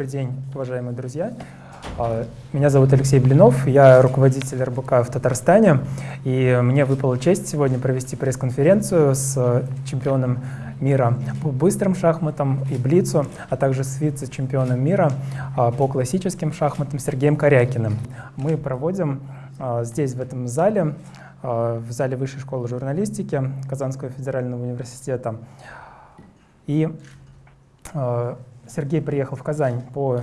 А, добрый день, уважаемые друзья. А, меня зовут Алексей Блинов, я руководитель РБК в Татарстане, и мне выпала честь сегодня провести пресс-конференцию с чемпионом мира по быстрым шахматам и блицу, а также с вице-чемпионом мира а, по классическим шахматам Сергеем Корякиным. Мы проводим здесь, в этом зале, в зале Высшей школы журналистики Казанского федерального университета. И Сергей приехал в Казань по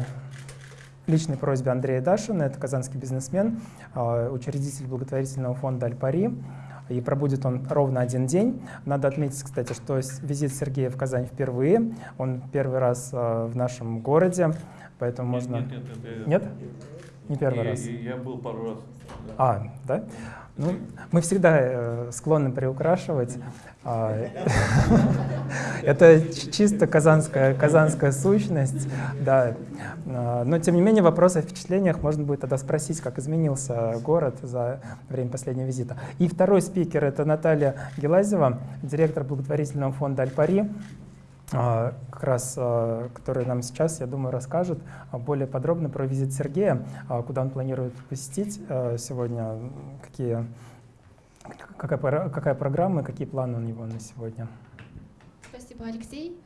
личной просьбе Андрея Дашина, это казанский бизнесмен, а, учредитель благотворительного фонда «Альпари», и пробудет он ровно один день. Надо отметить, кстати, что визит Сергея в Казань впервые, он первый раз а, в нашем городе, поэтому нет, можно... Нет, нет, это... нет? Не первый я, раз? Я был пару раз. А, да? Ну, мы всегда э, склонны приукрашивать. А, это чисто казанская, казанская сущность, да. А, но, тем не менее, вопрос о впечатлениях можно будет тогда спросить, как изменился город за время последнего визита. И второй спикер — это Наталья Гелазева, директор благотворительного фонда «Альпари». А, как раз, а, который нам сейчас, я думаю, расскажет а, более подробно про визит Сергея, куда он планирует посетить сегодня, какие, какая, какая программа, какие планы у него на сегодня. Спасибо, Алексей.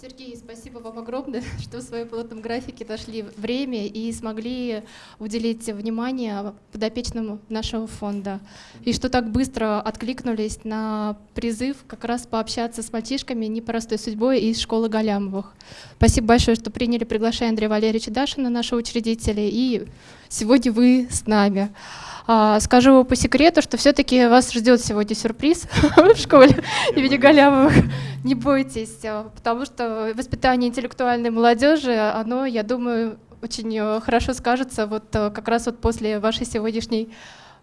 Сергей, спасибо вам огромное, что в своем плотном графике нашли время и смогли уделить внимание подопечным нашего фонда. И что так быстро откликнулись на призыв как раз пообщаться с мальчишками непростой судьбой из школы Галямовых. Спасибо большое, что приняли приглашение Андрея Валерьевича Дашина, нашего учредителя, и сегодня вы с нами. А, скажу по секрету, что все-таки вас ждет сегодня сюрприз в школе имени Галямовых. Не бойтесь, а, потому что воспитание интеллектуальной молодежи, оно, я думаю, очень э, хорошо скажется вот э, как раз вот после вашей сегодняшней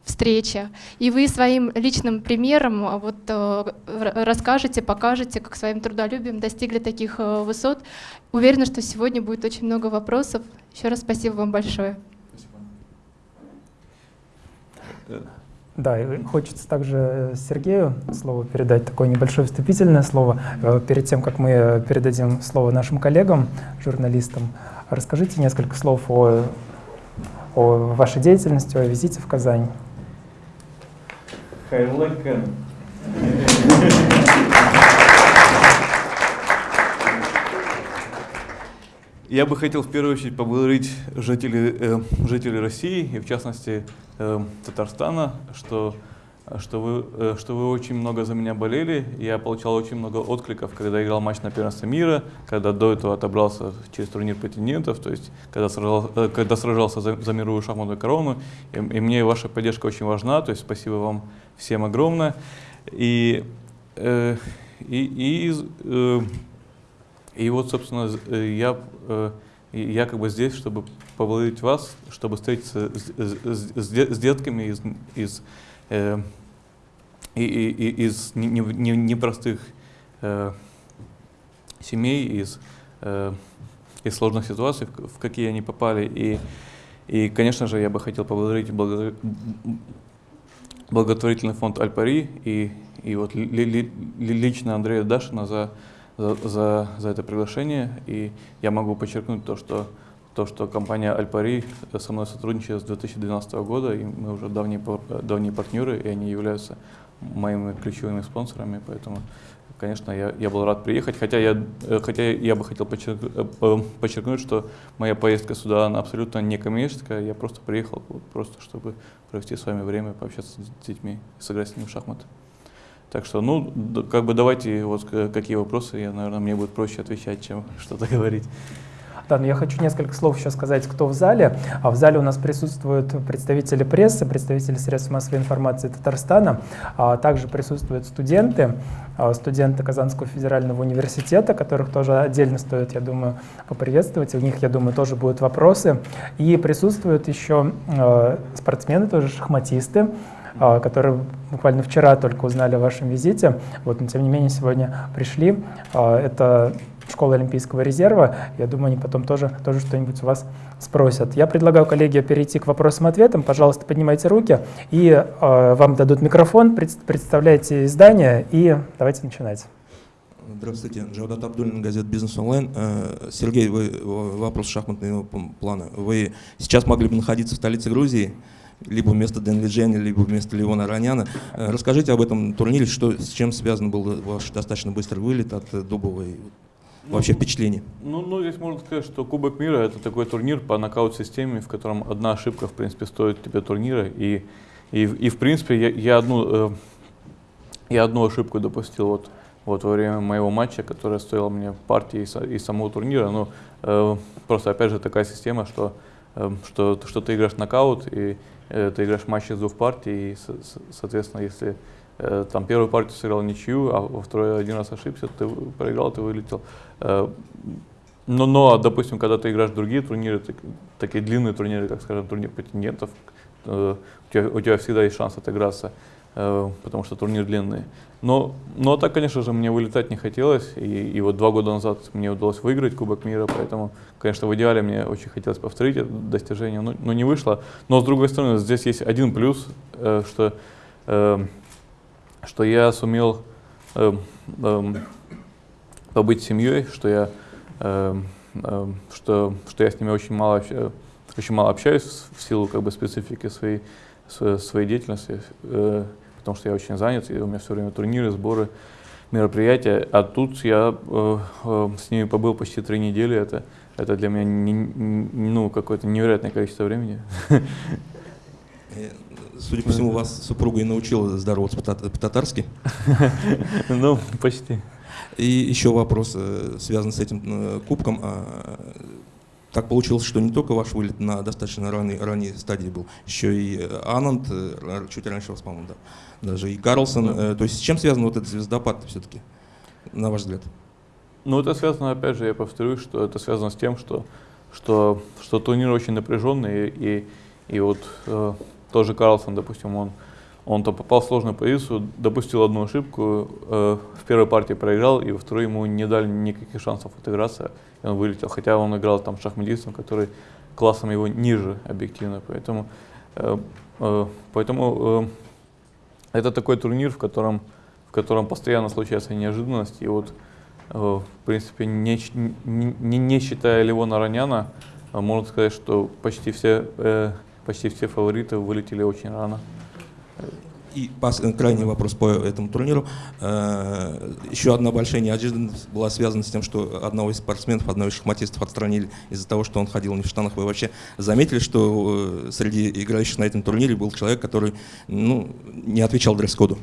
встречи. И вы своим личным примером вот э, расскажете, покажете, как своим трудолюбием достигли таких высот. Уверена, что сегодня будет очень много вопросов. Еще раз спасибо вам большое. Да, и хочется также Сергею слово передать, такое небольшое вступительное слово. Э, перед тем, как мы передадим слово нашим коллегам, журналистам, расскажите несколько слов о, о вашей деятельности, о визите в Казань. Я бы хотел в первую очередь поблагодарить жителей, э, жителей России и в частности э, Татарстана, что, что, вы, э, что вы очень много за меня болели. Я получал очень много откликов, когда играл матч на первенстве мира, когда до этого отобрался через турнир претендентов, то есть когда, сражал, э, когда сражался за, за мировую шахматную корону. И, и мне ваша поддержка очень важна, то есть спасибо вам всем огромное. И, э, и, и э, и вот, собственно, э, я, э, я как бы здесь, чтобы поблагодарить вас, чтобы встретиться с, с, с, детками из, из, э, и, и, из непростых э, семей, из, э, из сложных ситуаций, в какие они попали. И, и, конечно же, я бы хотел поблагодарить благотворительный фонд Альпари и, и вот ли, ли, лично Андрея Дашина за за, за, за это приглашение. И я могу подчеркнуть то, что, то, что компания Альпари со мной сотрудничает с 2012 года, и мы уже давние, давние партнеры, и они являются моими ключевыми спонсорами, поэтому, конечно, я, я был рад приехать, хотя я, хотя я бы хотел подчеркнуть, э, подчеркнуть, что моя поездка сюда, она абсолютно не коммерческая, я просто приехал просто, чтобы провести с вами время, пообщаться с детьми, сыграть с ними в шахматы. Так что, ну, как бы давайте, вот какие вопросы, я, наверное, мне будет проще отвечать, чем что-то говорить. Да, но я хочу несколько слов еще сказать, кто в зале. А в зале у нас присутствуют представители прессы, представители средств массовой информации Татарстана, а также присутствуют студенты, а, студенты Казанского федерального университета, которых тоже отдельно стоит, я думаю, поприветствовать. У них, я думаю, тоже будут вопросы. И присутствуют еще а, спортсмены, тоже шахматисты, которые буквально вчера только узнали о вашем визите, вот, но тем не менее сегодня пришли. А, это школа Олимпийского резерва. Я думаю, они потом тоже, тоже что-нибудь у вас спросят. Я предлагаю, коллеги, перейти к вопросам-ответам. Пожалуйста, поднимайте руки, и э, вам дадут микрофон, пред, представляйте издание, и давайте начинать. Здравствуйте, Джавдат Абдулин, газета «Бизнес онлайн». Э, Сергей, вы, вопрос шахматного плана. Вы сейчас могли бы находиться в столице Грузии, либо вместо Дэн Лиджени, либо вместо Леона Раняна. Э, расскажите об этом турнире, что, с чем связан был ваш достаточно быстрый вылет от Дубовой вообще ну, впечатление? Ну, ну, здесь можно сказать, что Кубок мира это такой турнир по нокаут-системе, в котором одна ошибка, в принципе, стоит тебе турнира. И, и, и в принципе, я, я, одну, э, я одну ошибку допустил вот, вот во время моего матча, которая стоила мне партии и, и самого турнира. Ну, э, просто, опять же, такая система, что, э, что, что ты играешь нокаут, и э, ты играешь матч из двух партий, и, соответственно, если Э, там первую партию сыграл ничью, а во второй один раз ошибся, ты проиграл, ты вылетел. Э, но, но, допустим, когда ты играешь другие турниры, такие длинные турниры, как, скажем, турнир претендентов, э, у тебя, у тебя всегда есть шанс отыграться, потому что турнир длинный. Но, но так, конечно же, мне вылетать не хотелось, и, и вот два года назад мне удалось выиграть Кубок мира, поэтому, конечно, в идеале мне очень хотелось повторить это достижение, но, но не вышло. Но, с другой стороны, здесь есть один плюс, что что я сумел э, э, побыть семьей, что я, э, э, что, что я с ними очень мало, очень мало общаюсь в силу как бы, специфики своей, своей деятельности, э, потому что я очень занят, и у меня все время турниры, сборы, мероприятия. А тут я э, э, с ними побыл почти три недели. Это, это для меня не, не, ну, какое-то невероятное количество времени. Э, судя по всему, вас супруга и научила здороваться по-татарски. Ну, почти. И еще вопрос, э, связан с этим э, кубком. Так получилось, что не только ваш вылет на достаточно ранней, ранней стадии был, еще и Ананд, чуть раньше вас, по-моему, да, даже и Карлсон. Да. То есть с чем связан вот этот звездопад все-таки, на ваш взгляд? Ну, это связано, опять же, я повторюсь, что это связано с тем, что, что, что турнир очень напряженный, и, и вот тоже Карлсон, допустим, он, он то попал в сложную позицию, допустил одну ошибку, э, в первой партии проиграл, и во второй ему не дали никаких шансов отыграться, и он вылетел. Хотя он играл там шахматистом, который классом его ниже объективно. Поэтому, э, э, поэтому э, это такой турнир, в котором, в котором постоянно случаются неожиданности. И вот, э, в принципе, не, не, не считая Левона Раняна, э, можно сказать, что почти все э, почти все фавориты вылетели очень рано. И крайний вопрос по этому турниру. Э, еще одна большая неожиданность была связана с тем, что одного из спортсменов, одного из шахматистов отстранили из-за того, что он ходил не в штанах. Вы вообще заметили, что э, среди играющих на этом турнире был человек, который ну, не отвечал дресс-коду?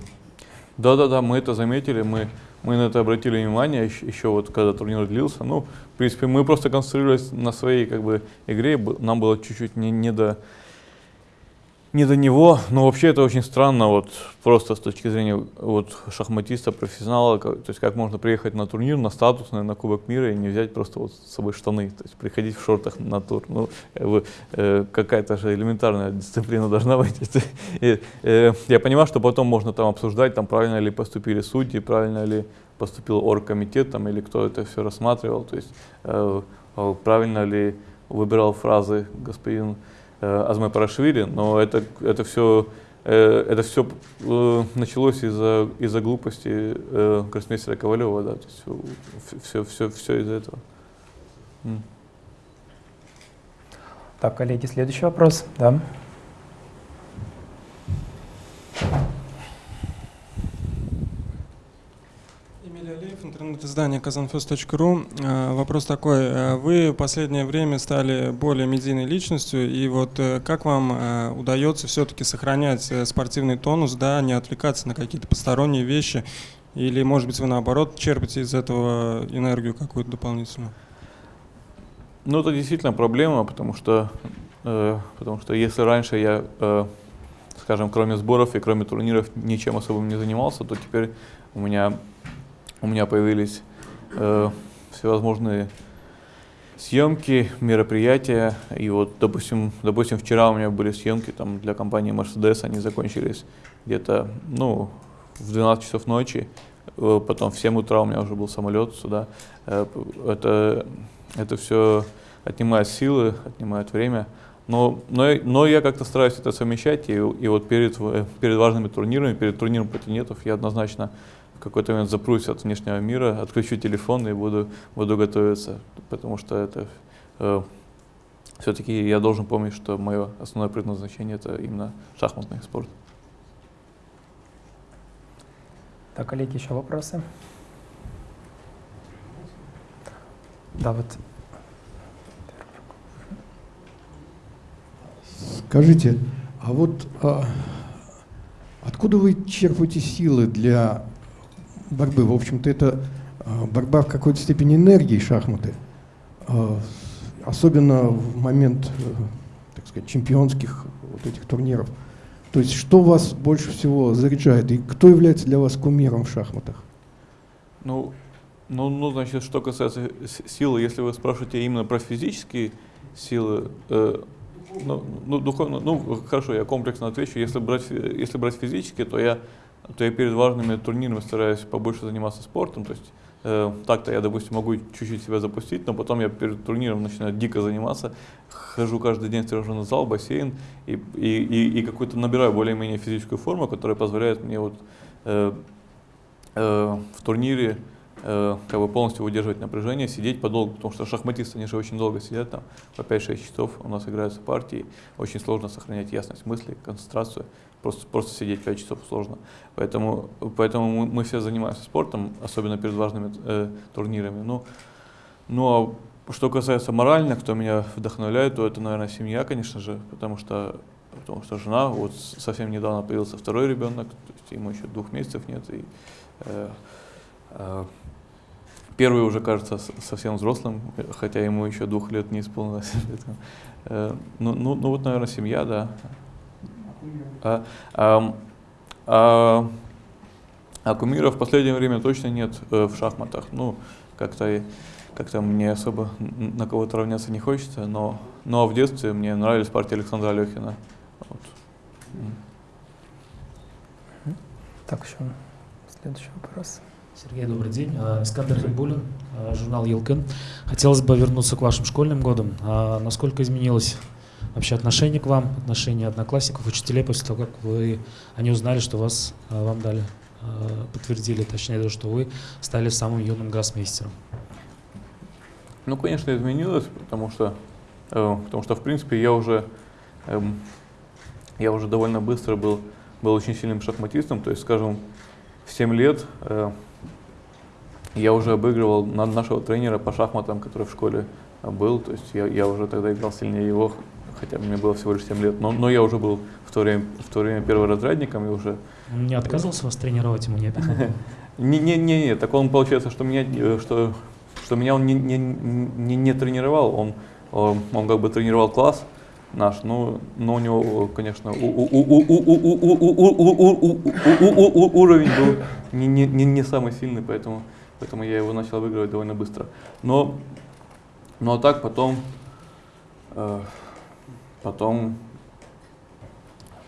Да-да-да, мы это заметили, мы, мы на это обратили внимание еще, еще вот когда турнир длился. Ну, в принципе, мы просто концентрировались на своей как бы игре, нам было чуть-чуть не, не до не до него, но вообще это очень странно, вот просто с точки зрения вот шахматиста, профессионала, как, то есть как можно приехать на турнир, на статусный, на Кубок мира и не взять просто вот с собой штаны, то есть приходить в шортах на тур, ну э, какая-то же элементарная дисциплина должна быть. и, э, я понимаю, что потом можно там обсуждать, там правильно ли поступили судьи, правильно ли поступил оргкомитет там или кто это все рассматривал, то есть э, правильно ли выбирал фразы господин Э, Азмай Парашвили, но это, это все, э, это все э, началось из-за из глупости гроссмейстера Ковалева, да, то есть все, все, все из-за этого. Так, коллеги, следующий вопрос, да. Интернет-издание kazanfest.ru. Э, вопрос такой. Э, вы в последнее время стали более медийной личностью, и вот э, как вам удается все-таки сохранять спортивный тонус, да, не отвлекаться на какие-то посторонние вещи, или, может быть, вы наоборот черпаете из этого энергию какую-то дополнительную? Ну, это действительно проблема, потому что, э, потому что если раньше я, э, скажем, кроме сборов и кроме турниров ничем особым не занимался, то теперь у меня у меня появились э, всевозможные съемки, мероприятия. И вот, допустим, допустим, вчера у меня были съемки там, для компании Mercedes, они закончились где-то ну, в 12 часов ночи. Э, потом в 7 утра у меня уже был самолет сюда. Э, это, это все отнимает силы, отнимает время. Но, но, но я как-то стараюсь это совмещать, и, и вот перед, перед важными турнирами, перед турниром претендентов я однозначно какой-то момент запрусь от внешнего мира, отключу телефон и буду, буду готовиться, потому что это э, все-таки я должен помнить, что мое основное предназначение это именно шахматный спорт. Так, коллеги, еще вопросы? Да, вот. Скажите, а вот а, откуда вы черпаете силы для борьбы? В общем-то, это а, борьба в какой-то степени энергии шахматы, а, особенно в момент, э, так сказать, чемпионских вот этих турниров. То есть, что вас больше всего заряжает и кто является для вас кумиром в шахматах? Ну, ну, ну, значит, что касается силы, если вы спрашиваете именно про физические силы, э, ну, ну, духовно, ну, хорошо, я комплексно отвечу. Если брать, если брать физически, то я, то я перед важными турнирами стараюсь побольше заниматься спортом. То есть э, так-то я, допустим, могу чуть-чуть себя запустить, но потом я перед турниром начинаю дико заниматься, хожу каждый день в тренажерный зал, бассейн и, и, и, и какую-то набираю более-менее физическую форму, которая позволяет мне вот э, э, в турнире Э, как бы полностью выдерживать напряжение, сидеть подолгу, потому что шахматисты, они же очень долго сидят там, по 5-6 часов у нас играются партии, очень сложно сохранять ясность мысли, концентрацию, просто, просто сидеть 5 часов сложно. Поэтому, поэтому мы, мы все занимаемся спортом, особенно перед важными э, турнирами. Ну, ну а что касается морально, кто меня вдохновляет, то это, наверное, семья, конечно же, потому что потому что жена, вот совсем недавно появился второй ребенок, то есть ему еще двух месяцев нет, и э, э, Первый уже кажется совсем взрослым, хотя ему еще двух лет не исполнилось. Э, ну, ну, ну вот, наверное, семья, да. А, а, а, а кумира в последнее время точно нет э, в шахматах. Ну, как-то как-то мне особо на кого-то равняться не хочется, но, но в детстве мне нравились партии Александра Алехина. Вот. Так, еще следующий вопрос. Сергей, добрый день. А, Искандер Хибулин, а, журнал Елкин. Хотелось бы вернуться к вашим школьным годам. А насколько изменилось вообще отношение к вам, отношение одноклассников, учителей после того, как вы, они узнали, что вас, вам дали, подтвердили, точнее, что вы стали самым юным гроссмейстером? Ну, конечно, изменилось, потому что, э, потому что в принципе, я уже, эм, я уже довольно быстро был, был очень сильным шахматистом, то есть, скажем, в 7 лет э, я уже обыгрывал нашего тренера по шахматам, который в школе был, то есть я, я уже тогда играл сильнее его, хотя мне было всего лишь 7 лет, но, но я уже был в то время, в то время перворазрядником и уже... Он не отказывался вас тренировать, ему не обидно? Не, не, не, не, так он получается, что меня, э, что, что меня он не, не, не, не тренировал, он, он, он как бы тренировал класс наш, но, но у него, конечно, уровень был не, не, не самый сильный, поэтому поэтому я его начал выигрывать довольно быстро. Но, но так потом, э, потом,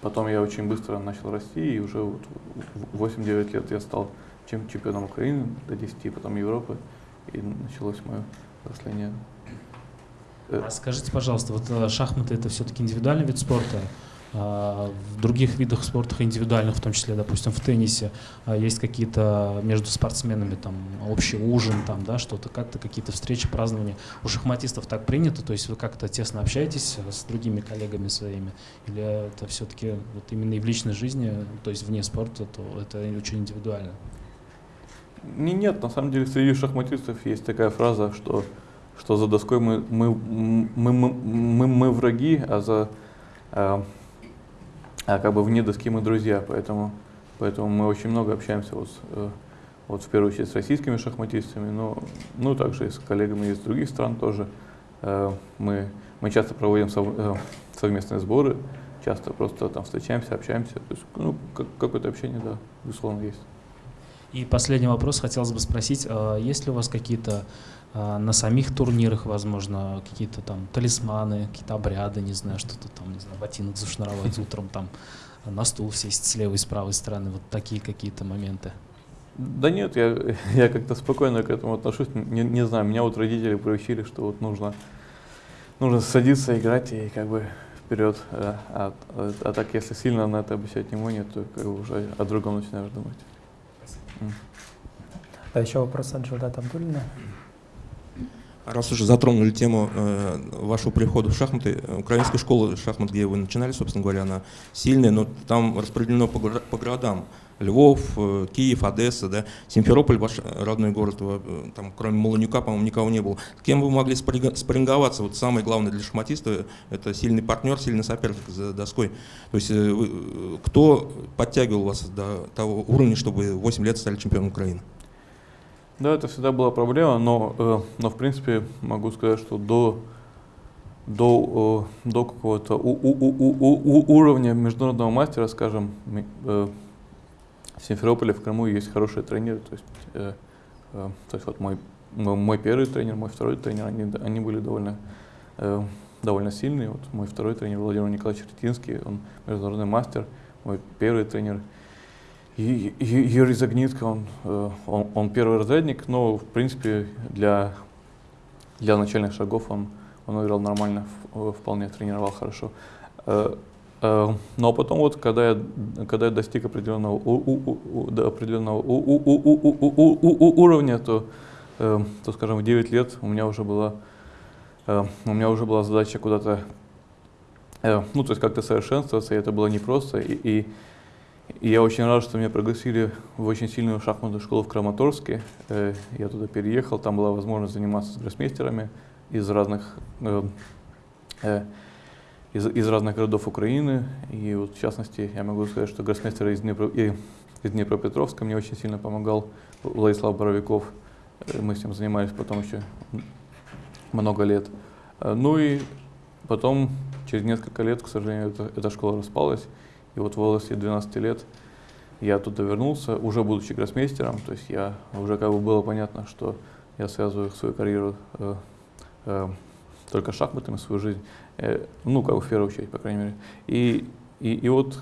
потом я очень быстро начал расти, и уже вот в 8-9 лет я стал чем чемпионом Украины до 10, потом Европы, и началось мое взросление. А скажите, пожалуйста, вот шахматы это все-таки индивидуальный вид спорта, в других видах спорта, индивидуальных, в том числе, допустим, в теннисе, а, есть какие-то между спортсменами там общий ужин, там, да, что-то, как-то какие-то встречи, празднования. У шахматистов так принято, то есть вы как-то тесно общаетесь с другими коллегами своими, или это все-таки вот именно и в личной жизни, то есть вне спорта, то это очень индивидуально? Не, нет, на самом деле среди шахматистов есть такая фраза, что, что за доской мы, мы, мы, мы, мы, мы враги, а за э, а как бы вне доски мы друзья, поэтому, поэтому мы очень много общаемся вот, э, вот в первую очередь с российскими шахматистами, но ну, также и с коллегами из других стран тоже. Э, мы, мы часто проводим э, совместные сборы, часто просто там встречаемся, общаемся. То есть, ну, как, какое-то общение, да, безусловно, есть. И последний вопрос хотелось бы спросить, есть ли у вас какие-то на самих турнирах, возможно, какие-то там талисманы, какие-то обряды, не знаю, что-то там, не знаю, ботинок зашнуровать утром, там на стул сесть с левой и с правой стороны, вот такие какие-то моменты. Да нет, я, я как-то спокойно к этому отношусь. Не, не знаю, меня вот родители приучили, что вот нужно, нужно садиться, играть и как бы вперед. А, а, а так, если сильно на это обращать внимание, то как бы уже о другом начинаешь думать. Спасибо. Да, еще вопрос от Джуда Абдулина. Раз уже затронули тему э, вашего прихода в шахматы, украинская школа шахмат, где вы начинали, собственно говоря, она сильная, но там распределено по, по городам. Львов, э, Киев, Одесса, да, Симферополь, ваш родной город, э, там, кроме Молонюка, по-моему, никого не было. Кем вы могли спарринговаться? Вот самое главное для шахматиста – это сильный партнер, сильный соперник за доской. То есть э, вы, кто подтягивал вас до того уровня, чтобы 8 лет стали чемпионом Украины? Да, это всегда была проблема, но, э, но в принципе могу сказать, что до, до, э, до какого-то уровня международного мастера, скажем, э, в Симферополе, в Крыму есть хорошие тренеры. То есть, то есть вот мой, мой первый тренер, мой второй тренер, они, они были довольно, довольно сильные. Вот мой второй тренер Владимир Николаевич Ретинский, он международный мастер. Мой первый тренер Юрий Загнитко, он, э, он, он первый разрядник, но в принципе для, для начальных шагов он, он играл нормально, вполне тренировал хорошо. Э, э, но потом вот, когда я, когда я достиг определенного, у, у, у, до определенного у, у, у, у, у, у, уровня, то, то, скажем, в 9 лет у меня уже была, у меня уже была задача куда-то, ну, то есть как-то совершенствоваться, и это было непросто. И, и и я очень рад, что меня пригласили в очень сильную шахматную школу в Краматорске. Э, я туда переехал, там была возможность заниматься с гроссмейстерами из разных, э, э, из, из разных городов Украины. И вот в частности я могу сказать, что гроссмейстер из, Днепро, из Днепропетровска мне очень сильно помогал, Владислав Боровиков. Мы с ним занимались потом еще много лет. Ну и потом, через несколько лет, к сожалению, эта, эта школа распалась. И вот в возрасте 12 лет я туда вернулся, уже будучи гроссмейстером, то есть я уже как бы было понятно, что я связываю свою карьеру э, э, только шахматами, свою жизнь, э, ну, как бы в первую очередь, по крайней мере. И, и, и вот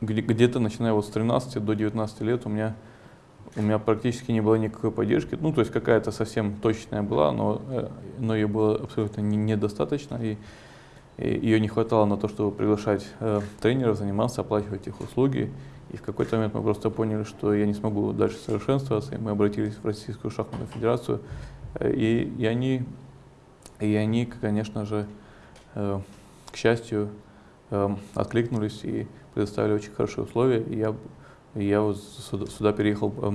где-то начиная вот с 13 до 19 лет у меня, у меня практически не было никакой поддержки, ну, то есть какая-то совсем точная была, но, э, но ее было абсолютно недостаточно. И, ее не хватало на то, чтобы приглашать э, тренеров, заниматься, оплачивать их услуги. И в какой-то момент мы просто поняли, что я не смогу дальше совершенствоваться, и мы обратились в Российскую шахматную федерацию. Э, и, и, они, и они, конечно же, э, к счастью, э, откликнулись и предоставили очень хорошие условия. И я, я вот сюда, сюда переехал, э,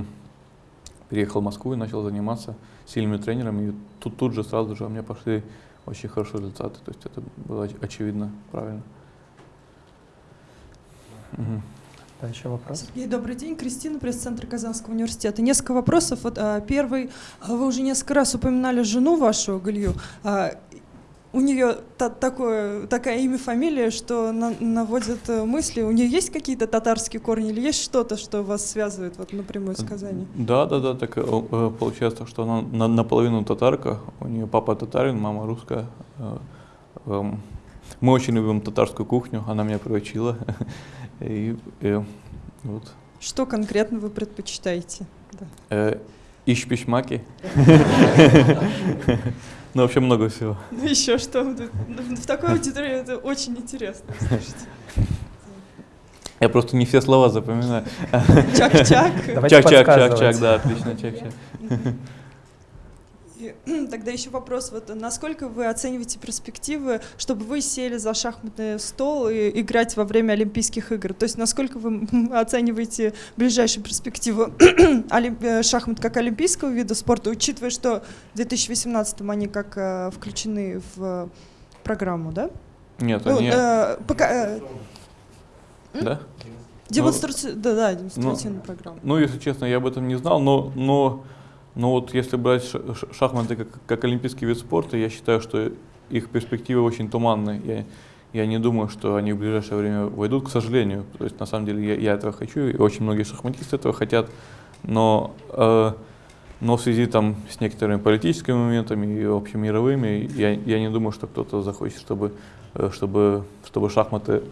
переехал в Москву и начал заниматься сильными тренерами. И тут, тут же сразу же у меня пошли очень хорошие результаты. То есть это было очевидно, правильно. Угу. Да, еще вопрос. Сергей, добрый день. Кристина, пресс-центр Казанского университета. Несколько вопросов. Вот, а, первый. А, вы уже несколько раз упоминали жену вашу, Галью. У нее та, такое, такая имя, фамилия, что на, наводит э, мысли. У нее есть какие-то татарские корни или есть что-то, что вас связывает вот напрямую с Казани? Да, да, да. Так э, э, получается, что она на, наполовину татарка. У нее папа татарин, мама русская. Эм, мы очень любим татарскую кухню, она меня приучила. И, и, вот. Что конкретно вы предпочитаете? Да. Ищ-пищмаки. Ну, вообще много всего. Ну, еще что? В такой аудитории это очень интересно, слушайте. Я просто не все слова запоминаю. Чак-чак. Чак-чак-чак-чак, да, отлично, чак-чак. Тогда еще вопрос, вот насколько вы оцениваете перспективы, чтобы вы сели за шахматный стол и играть во время Олимпийских игр? То есть насколько вы оцениваете ближайшую перспективу э, шахмат как олимпийского вида спорта, учитывая, что в 2018 они как э, включены в программу, да? Нет, ну, они... Э, пока, э, да? Демонстраци... Ну, да, да, демонстративная ну, программа. Ну, если честно, я об этом не знал, но, но но вот если брать шахматы как, как олимпийский вид спорта, я считаю, что их перспективы очень туманные. Я, я не думаю, что они в ближайшее время войдут, к сожалению. То есть на самом деле я, я этого хочу, и очень многие шахматисты этого хотят. Но, э, но в связи там, с некоторыми политическими моментами и общемировыми, я, я не думаю, что кто-то захочет, чтобы, э, чтобы, чтобы шахматы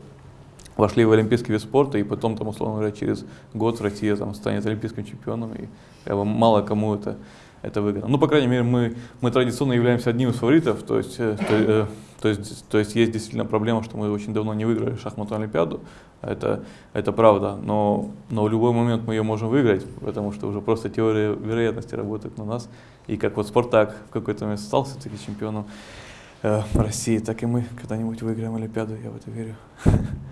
вошли в олимпийский вид спорта, и потом, там, условно говоря, через год Россия там, станет олимпийским чемпионом, и как бы, мало кому это это выгодно. Ну, по крайней мере, мы, мы традиционно являемся одним из фаворитов, то есть, э, то, э, то, есть, то есть есть действительно проблема, что мы очень давно не выиграли шахматную олимпиаду, это, это правда, но, но в любой момент мы ее можем выиграть, потому что уже просто теория вероятности работает на нас, и как вот Спартак в какой-то момент стал все-таки чемпионом э, России, так и мы когда-нибудь выиграем олимпиаду, я в это верю.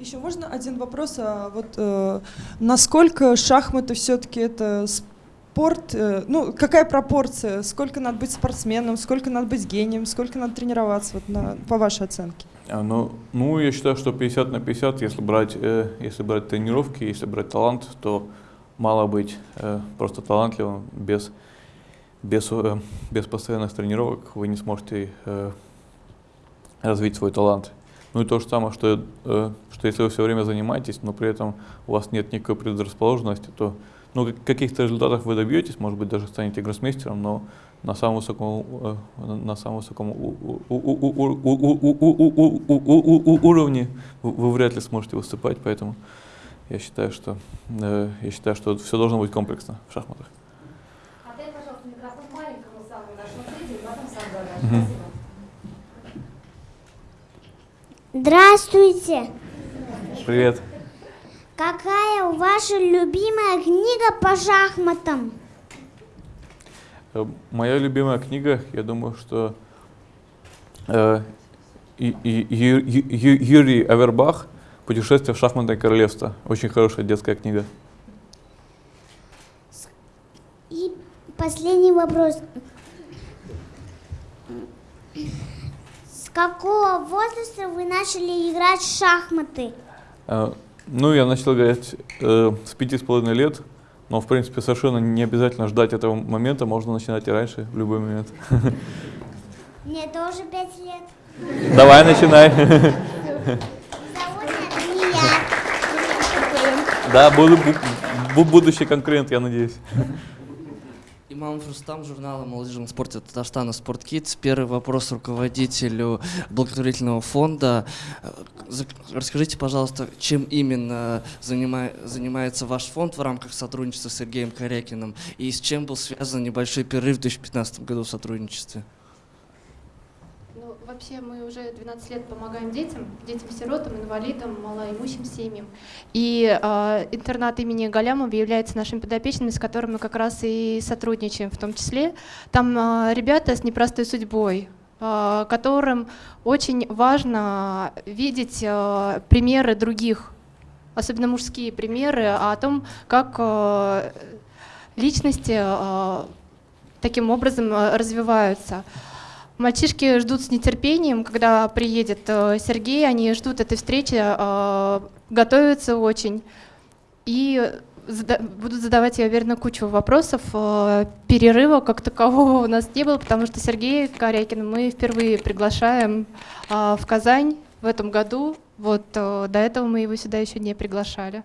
Еще можно один вопрос? А вот э, насколько шахматы все-таки это спорт? Э, ну, какая пропорция? Сколько надо быть спортсменом? Сколько надо быть гением? Сколько надо тренироваться? Вот на, по вашей оценке? А, ну, ну, я считаю, что 50 на 50, если брать, э, если брать тренировки, если брать талант, то мало быть э, просто талантливым без, без, э, без постоянных тренировок вы не сможете э, развить свой талант. Ну и то же самое, что, э, что если вы все время занимаетесь, но при этом у вас нет никакой предрасположенности, то ну, каких-то результатов вы добьетесь, может быть, даже станете гроссмейстером, но на самом высоком, на самом высоком уровне вы вряд ли сможете выступать, поэтому я считаю, что я считаю, что все должно быть комплексно в шахматах. Отдай, пожалуйста, микрофон маленькому самому нашему зрителю, потом сам задашь. Спасибо. Здравствуйте. Привет. Какая ваша любимая книга по шахматам? Моя любимая книга, я думаю, что э, и, и, Ю, Юрий Авербах «Путешествие в шахматное королевство». Очень хорошая детская книга. И последний вопрос. С какого возраста вы начали играть в шахматы? Э, ну, я начал играть э, с пяти с половиной лет, но, в принципе, совершенно не обязательно ждать этого момента, можно начинать и раньше, в любой момент. Мне тоже пять лет. Давай, начинай. Да, буду, будущий конкурент, я надеюсь. Имам Рустам, журнала молодежном спорте Татарстана «Спорткидс». Первый вопрос руководителю благотворительного фонда. Расскажите, пожалуйста, чем именно занимается ваш фонд в рамках сотрудничества с Сергеем Корякиным и с чем был связан небольшой перерыв в 2015 году в сотрудничестве? Вообще мы уже 12 лет помогаем детям, детям-сиротам, инвалидам, малоимущим семьям. И э, интернат имени Галямова является нашими подопечными, с которыми мы как раз и сотрудничаем в том числе. Там э, ребята с непростой судьбой, э, которым очень важно видеть э, примеры других, особенно мужские примеры, о том, как э, личности э, таким образом развиваются. Мальчишки ждут с нетерпением, когда приедет э, Сергей, они ждут этой встречи, э, готовятся очень и будут задавать, я уверена, кучу вопросов. Э, перерыва как такового у нас не было, потому что Сергей Корякин мы впервые приглашаем в Казань в этом году. Вот до этого мы его сюда еще не приглашали.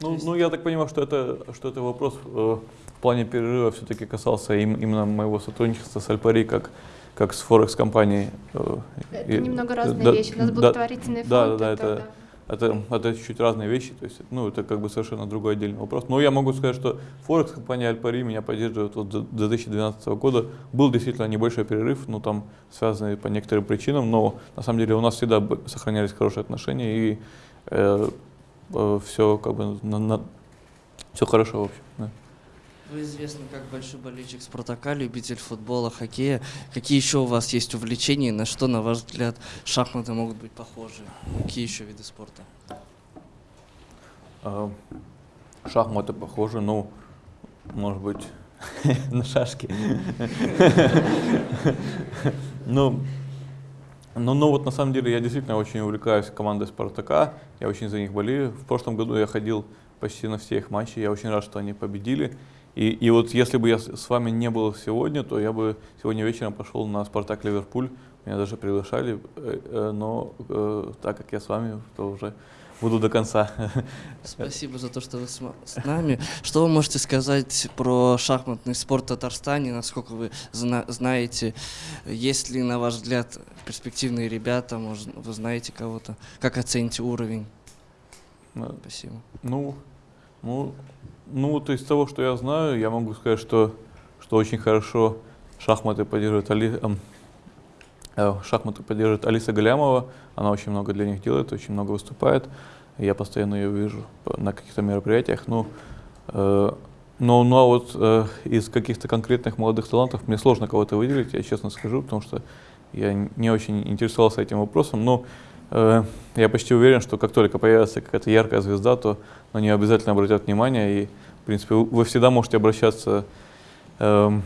Ну, ну я так понимаю, что это, что это вопрос в плане перерыва все-таки касался именно моего сотрудничества с Альпари как как с Форекс-компанией. Э, это и, немного разные да, вещи. У нас благотворительный да, фонд. Да, да, это, это, это, это чуть-чуть разные вещи, то есть, ну, это как бы совершенно другой отдельный вопрос. Но я могу сказать, что Форекс-компания Альпари меня поддерживает вот до 2012 года. Был действительно небольшой перерыв, ну, там связанный по некоторым причинам, но на самом деле у нас всегда сохранялись хорошие отношения и э, э, все как бы на, на, все хорошо в общем. Да. Вы известны как большой болельщик Спартака, любитель футбола, хоккея. Какие еще у вас есть увлечения, на что, на ваш взгляд, шахматы могут быть похожи? Какие еще виды спорта? А, шахматы похожи, ну, может быть, на шашки. Ну, ну, ну вот на самом деле я действительно очень увлекаюсь командой Спартака, я очень за них болею. В прошлом году я ходил почти на все их матчи, я очень рад, что они победили. И, и вот если бы я с вами не был сегодня, то я бы сегодня вечером пошел на «Спартак Ливерпуль». Меня даже приглашали, э, э, но э, так как я с вами, то уже буду до конца. Спасибо за то, что вы с нами. Что вы можете сказать про шахматный спорт в Татарстане? Насколько вы зна знаете, есть ли, на ваш взгляд, перспективные ребята? Может, вы знаете кого-то? Как оцените уровень? Спасибо. Ну, ну, ну, вот из того, что я знаю, я могу сказать, что, что очень хорошо шахматы поддерживает, Али, э, шахматы поддерживает Алиса Галямова. Она очень много для них делает, очень много выступает. Я постоянно ее вижу на каких-то мероприятиях. Ну, э, но, ну а вот э, из каких-то конкретных молодых талантов мне сложно кого-то выделить, я честно скажу, потому что я не очень интересовался этим вопросом. Но я почти уверен, что как только появится какая-то яркая звезда, то на нее обязательно обратят внимание. И, в принципе, вы всегда можете обращаться э,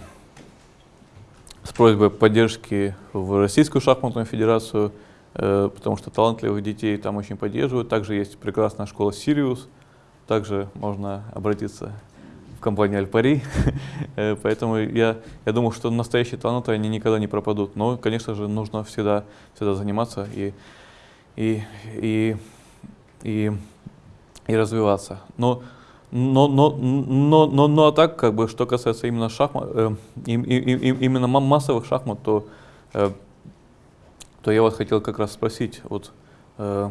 с просьбой поддержки в Российскую шахматную федерацию, э, потому что талантливых детей там очень поддерживают. Также есть прекрасная школа «Сириус», также можно обратиться в компании Альпари. Э, поэтому я, я думаю, что настоящие таланты, они никогда не пропадут. Но, конечно же, нужно всегда, всегда заниматься и, и, и, и, и развиваться. Но, но, но, но, но, но а так, как бы, что касается именно шахмат, э, им, им, им, именно массовых шахмат, то, э, то я вас хотел как раз спросить, вот, э,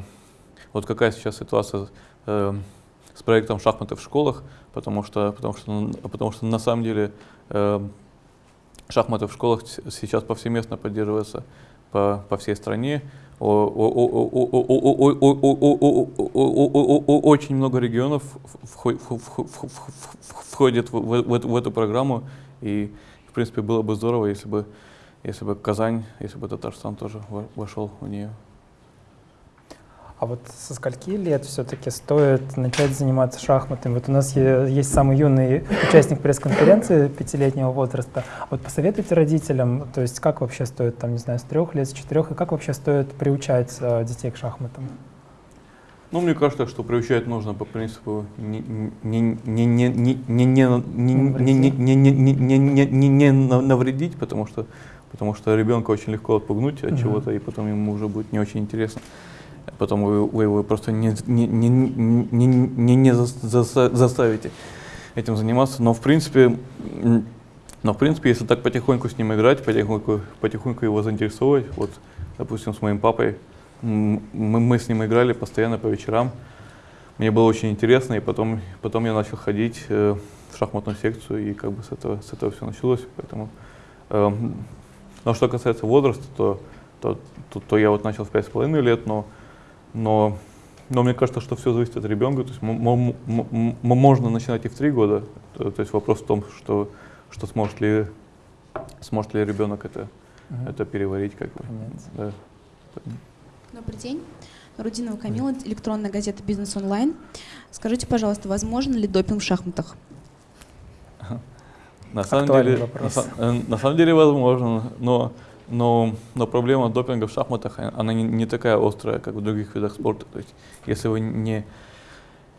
вот какая сейчас ситуация э, с проектом шахматы в школах, потому что, потому что, потому что на самом деле э, шахматы в школах сейчас повсеместно поддерживаются по, по всей стране. Очень много регионов входит в, эту программу, и в принципе было бы здорово, если бы, если бы Казань, если бы Татарстан тоже вошел в нее. А вот со скольки лет все-таки стоит начать заниматься шахматами? Вот у нас есть самый юный участник пресс-конференции пятилетнего возраста. Вот посоветуйте родителям, то есть как вообще стоит, там, не знаю, с трех лет, с четырех, и как вообще стоит приучать детей к шахматам? Ну, мне кажется, что приучать нужно по принципу не навредить, потому что, потому что ребенка очень легко отпугнуть от чего-то, и потом ему уже будет не очень интересно потом вы, вы его просто не, не, не, не, не, не заставите этим заниматься. Но в принципе, но в принципе, если так потихоньку с ним играть, потихоньку, потихоньку его заинтересовывать, вот, допустим, с моим папой, мы, мы с ним играли постоянно по вечерам. Мне было очень интересно, и потом, потом я начал ходить э, в шахматную секцию, и как бы с этого, с этого все началось. Поэтому, э, но что касается возраста, то, то, то, то я вот начал в пять с половиной лет, но но, но мне кажется, что все зависит от ребенка. То есть можно начинать и в три года. То, то есть вопрос в том, что, что сможет ли, сможет ли ребенок это, угу. это переварить. Как бы. Да. Добрый день. Рудинова Камила, электронная газета «Бизнес онлайн». Скажите, пожалуйста, возможен ли допинг в шахматах? На самом, деле, на, э, на самом деле возможно, но но, но проблема допинга в шахматах, она не, не такая острая, как в других видах спорта. То есть, если вы не,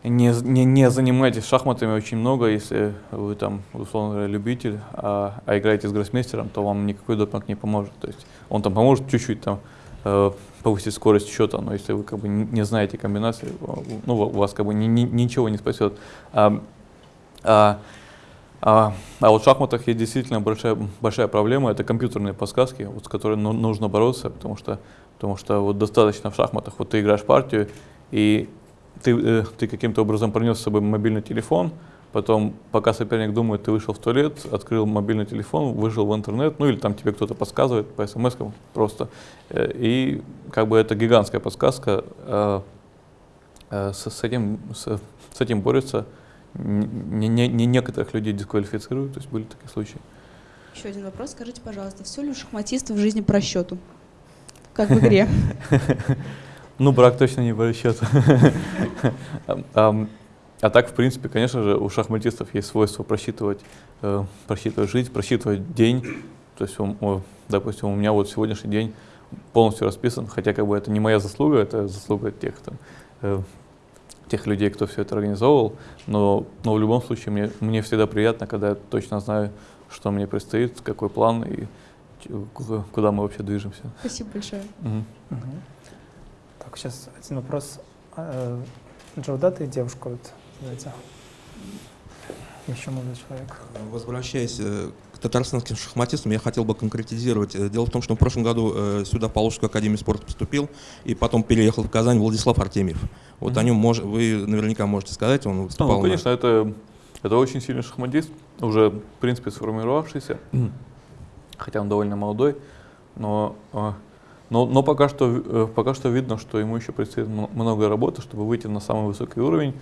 не, не, не занимаетесь шахматами очень много, если вы там, условно говоря, любитель, а, а играете с гроссмейстером, то вам никакой допинг не поможет. То есть он там поможет чуть-чуть там э, повысить скорость счета, но если вы как бы не знаете комбинации, ну, у вас как бы ни, ни, ничего не спасет. А, а, а, а вот в шахматах есть действительно большая, большая проблема, это компьютерные подсказки, вот, с которыми ну, нужно бороться, потому что, потому что вот достаточно в шахматах, вот ты играешь партию, и ты, э, ты каким-то образом принес с собой мобильный телефон, потом, пока соперник думает, ты вышел в туалет, открыл мобильный телефон, вышел в интернет, ну или там тебе кто-то подсказывает по смс просто. Э, и как бы это гигантская подсказка, э, э, с, с, этим, с, с этим борется не, не, не некоторых людей дисквалифицируют, то есть были такие случаи. Еще один вопрос. Скажите, пожалуйста, все ли у шахматистов в жизни по расчету? Как в игре? Ну, брак точно не по расчету. А так, в принципе, конечно же, у шахматистов есть свойство просчитывать, э, просчитывать жизнь, просчитывать день. То есть, допустим, у меня вот сегодняшний день полностью расписан, хотя как бы это не моя заслуга, это заслуга тех там, э, тех людей, кто все это организовывал, но, но в любом случае мне, мне всегда приятно, когда я точно знаю, что мне предстоит, какой план и куда мы вообще движемся. Спасибо большое. Угу. Угу. Так, сейчас один вопрос. А, э, Джоуда, ты девушка, вот, давайте. Еще молодой человек. Возвращаясь э, татарстанским шахматистам, я хотел бы конкретизировать. Э, дело в том, что в прошлом году сюда в Поволжскую академию спорта поступил, и потом переехал в Казань Владислав Артемьев. Вот mm-hmm. о нем мож, вы наверняка можете сказать, он выступал. Ну, конечно, на... это, Это очень сильный шахматист, уже, в принципе, сформировавшийся, хотя он довольно молодой, но, э, но, но пока, что, э, пока что видно, что ему еще предстоит много работы, чтобы выйти на самый высокий уровень.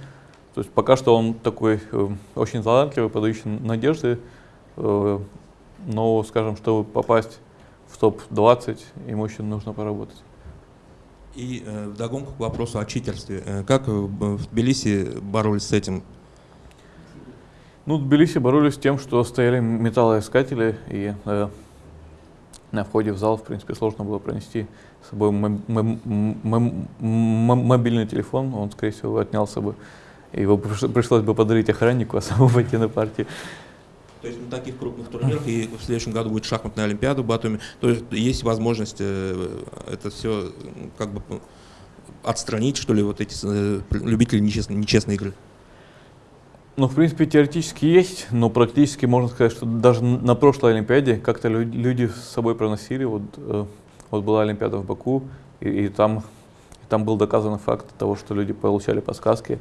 То есть пока что он такой э, очень талантливый, подающий надежды, но, скажем, чтобы попасть в топ-20, ему еще нужно поработать. И э, вдогонку к вопросу о читерстве. Как в Тбилиси боролись с этим? Ну, в Тбилиси боролись с тем, что стояли металлоискатели, и э, на входе в зал, в принципе, сложно было пронести с собой мобильный телефон, он, скорее всего, отнялся бы. Его пришлось бы подарить охраннику, а самому пойти на партию. То есть на таких крупных турнирах, и в следующем году будет шахматная олимпиада в Батуми, то есть есть возможность э, это все как бы отстранить, что ли, вот эти э, любители нечестной, нечестной игры? Ну, в принципе, теоретически есть, но практически можно сказать, что даже на прошлой Олимпиаде как-то люди с собой проносили. Вот, э, вот была Олимпиада в Баку, и, и там, и там был доказан факт того, что люди получали подсказки.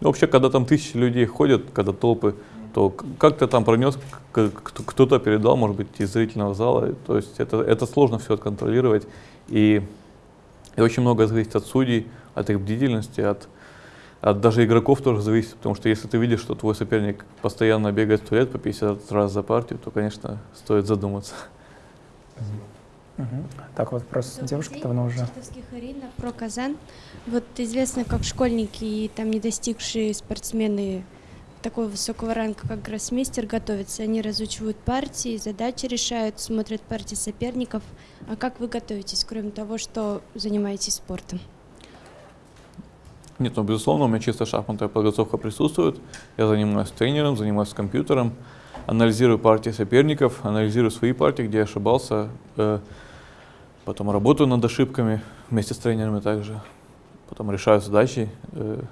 Э, вообще, когда там тысячи людей ходят, когда толпы, то как-то там пронес, кто-то передал, может быть, из зрительного зала. То есть это, это сложно все отконтролировать. И, и очень много зависит от судей, от их бдительности, от от даже игроков тоже зависит, потому что если ты видишь, что твой соперник постоянно бегает в туалет по 50 раз за партию, то, конечно, стоит задуматься. Угу. Так, вот вопрос девушки давно уже. Про Казан. Вот известно, как школьники и там не достигшие спортсмены такого высокого ранга, как гроссмейстер, готовятся. Они разучивают партии, задачи решают, смотрят партии соперников. А как вы готовитесь, кроме того, что занимаетесь спортом? Нет, ну, безусловно, у меня чисто шахматная подготовка присутствует. Я занимаюсь тренером, занимаюсь компьютером, анализирую партии соперников, анализирую свои партии, где я ошибался, э, потом работаю над ошибками вместе с тренерами также, потом решаю задачи э,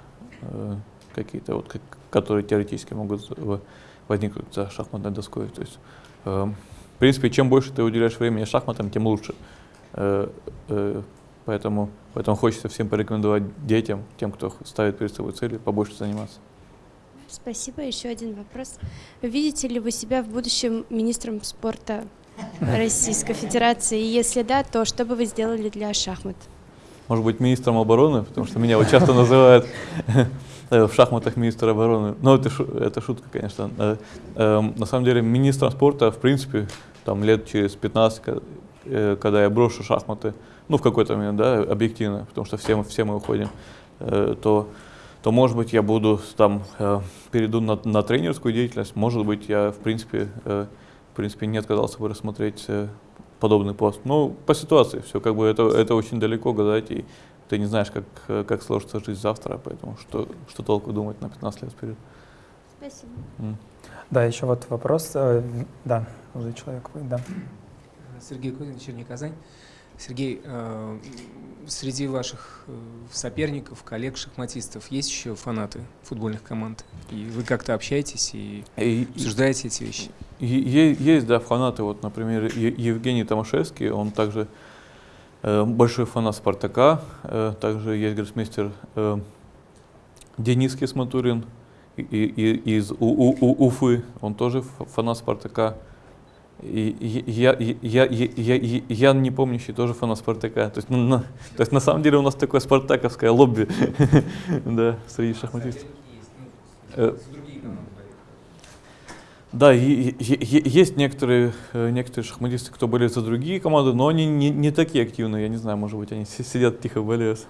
э, какие-то, вот, как, которые теоретически могут возникнуть за шахматной доской. То есть, э, в принципе, чем больше ты уделяешь времени шахматам, тем лучше. Э, э, Поэтому, поэтому хочется всем порекомендовать детям, тем, кто ставит перед собой цели, побольше заниматься. Спасибо. Еще один вопрос. Видите ли вы себя в будущем министром спорта Российской Федерации? И если да, то что бы вы сделали для шахмат? Может быть, министром обороны, потому что меня вот часто называют в шахматах министр обороны. Но это, это шутка, конечно. Э, эм, на самом деле, министром спорта, в принципе, там лет через 15, э, когда я брошу шахматы, ну, в какой-то момент, да, объективно, потому что все все мы уходим, э, то, то, может быть, я буду там, э, перейду на, на тренерскую деятельность, может быть, я, в принципе, э, в принципе, не отказался бы рассмотреть э, подобный пост. Ну, по ситуации все, как бы это, это очень далеко гадать, и ты не знаешь, как, как сложится жизнь завтра, поэтому что, что толку думать на 15 лет вперед. Спасибо. Mm. Да, еще вот вопрос, э, да, уже человек, да. Сергей Кузин, Черни Казань. Сергей, э, среди ваших э, соперников, коллег, шахматистов есть еще фанаты футбольных команд? И вы как-то общаетесь и, и обсуждаете эти вещи? Есть, да, фанаты. Вот, например, Евгений Томашевский, он также э, большой фанат «Спартака». Также есть гроссмейстер Денис Кисматурин из Уфы, он тоже фанат «Спартака». И я, я, я, я, я не помнящий тоже фанат Спартака. То есть, ну, на, то есть на самом деле у нас такое спартаковское лобби да, среди шахматистов. Э, да, есть некоторые, э, некоторые шахматисты, кто болеют за другие команды, но они не, не такие активные. Я не знаю, может быть, они сидят тихо болеют.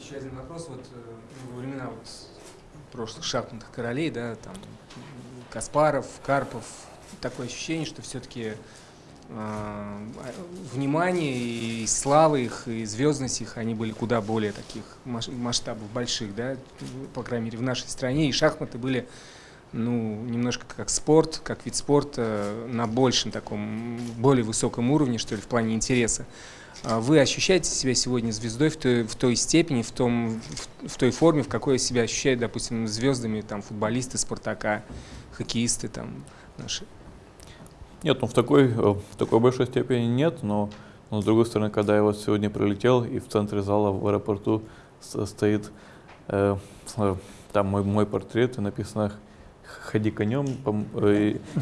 Еще один вопрос. Вот э, во времена вот прошлых шахматных королей, да, там Каспаров, Карпов, такое ощущение, что все-таки э, внимание и слава их, и звездность их, они были куда более таких масштабов больших, да, по крайней мере, в нашей стране. И шахматы были, ну, немножко как спорт, как вид спорта на большем таком, более высоком уровне, что ли, в плане интереса. А вы ощущаете себя сегодня звездой в той, в той степени, в, том, в, в той форме, в какой себя ощущают, допустим, звездами там, футболисты Спартака, хоккеисты там, наши? Нет, ну в такой, э, в такой большой степени нет, но, но с другой стороны, когда я вот сегодня прилетел и в центре зала в аэропорту стоит э, э, там мой, мой портрет и написано ходи конем,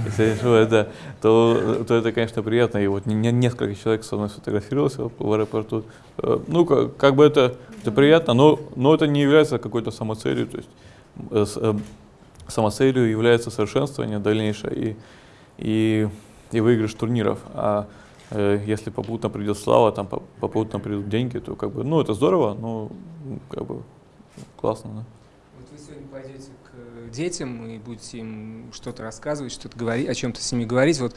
если что, это, то, то это, конечно, приятно. И вот не, несколько человек со мной сфотографировался в аэропорту. Э, ну, как, как бы это, это приятно, но, но это не является какой-то самоцелью. То есть э, э, самоцелью является совершенствование дальнейшее и, и, и выигрыш турниров. А э, если попутно придет слава, там попутно придут деньги, то как бы, ну, это здорово, но как бы классно. Да? Вот вы сегодня пойдете детям и будете им что-то рассказывать, что-то говорить, о чем-то с ними говорить. Вот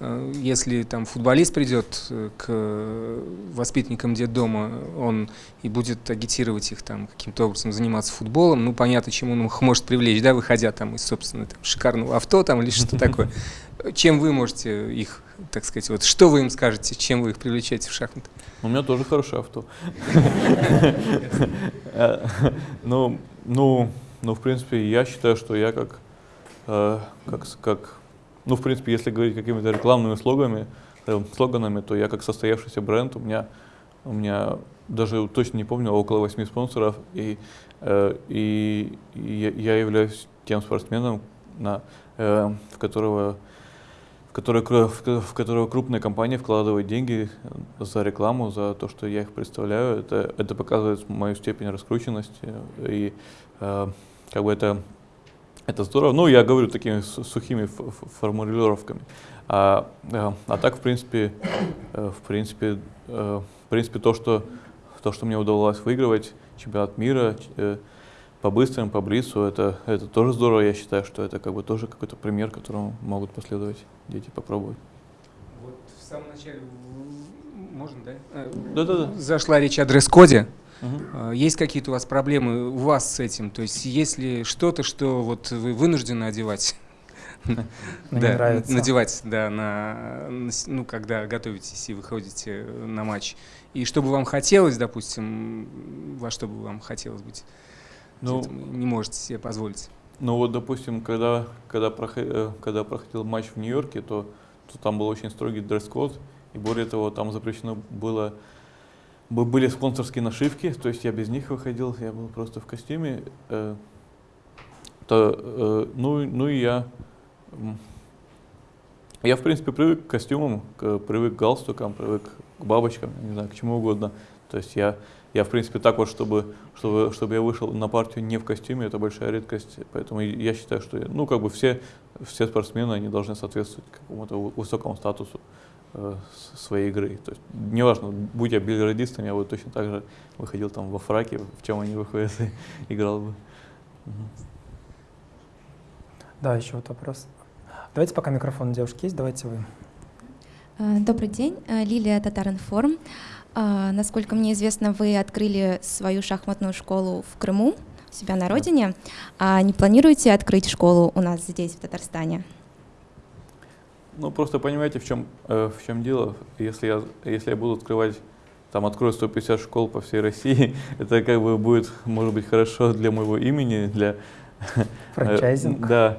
э, если там футболист придет э, к воспитанникам детдома, он и будет агитировать их там каким-то образом заниматься футболом, ну понятно, чем он их может привлечь, да, выходя там из, собственно, там, шикарного авто там или что такое. Чем вы можете их, так сказать, вот что вы им скажете, чем вы их привлечете в шахматы? У меня тоже хорошее авто. Ну, ну, ну, в принципе, я считаю, что я как, э, как, как ну, в принципе, если говорить какими-то рекламными слоганами, э, слоганами, то я как состоявшийся бренд, у меня, у меня даже точно не помню, около восьми спонсоров, и, э, и, и я являюсь тем спортсменом, на, э, в которого в которой, в которого крупные компании вкладывают деньги за рекламу, за то, что я их представляю. Это, это показывает мою степень раскрученности. И э, как бы это, это здорово. Ну, я говорю такими сухими формулировками. А, а, а так, в принципе, э, в принципе, э, в принципе, то, что, то, что мне удалось выигрывать чемпионат мира э, по быстрым, по блицу, это, это тоже здорово. Я считаю, что это как бы тоже какой-то пример, которому могут последовать дети, попробовать. Вот в самом начале можно, да? Да-да-да. Зашла речь о дресс-коде. Угу. Есть какие-то у вас проблемы у вас с этим? То есть есть ли что-то, что вот вы вынуждены одевать? Да, надевать, да, на, ну, когда готовитесь и выходите на матч. И что бы вам хотелось, допустим, во что бы вам хотелось быть, ну, не можете себе позволить? Ну вот, допустим, когда, когда, проходил, э, когда проходил матч в Нью-Йорке, то, то там был очень строгий дресс-код, и более того, там запрещено было были спонсорские нашивки, то есть я без них выходил, я был просто в костюме. Э, то, э, ну, ну и я, я в принципе привык к костюмам, к, привык к галстукам, привык к бабочкам, не знаю, к чему угодно. То есть я, я в принципе так вот, чтобы, чтобы, чтобы я вышел на партию не в костюме, это большая редкость. Поэтому я считаю, что, ну как бы все, все спортсмены, они должны соответствовать какому-то высокому статусу своей игры. То есть, неважно, будь я бильярдистом, я бы точно так же выходил там во фраке, в чем они выходят, и играл бы. Угу. Да, еще вот вопрос. Давайте пока микрофон у девушки есть, давайте вы. Э, добрый день, э, Лилия Татаринформ. Э, насколько мне известно, вы открыли свою шахматную школу в Крыму, у себя на родине. А не планируете открыть школу у нас здесь, в Татарстане? Ну, просто понимаете, в чем, э, в чем дело. Если я, если я буду открывать, там, открою 150 школ по всей России, это как бы будет, может быть, хорошо для моего имени, для... Франчайзинг. Да,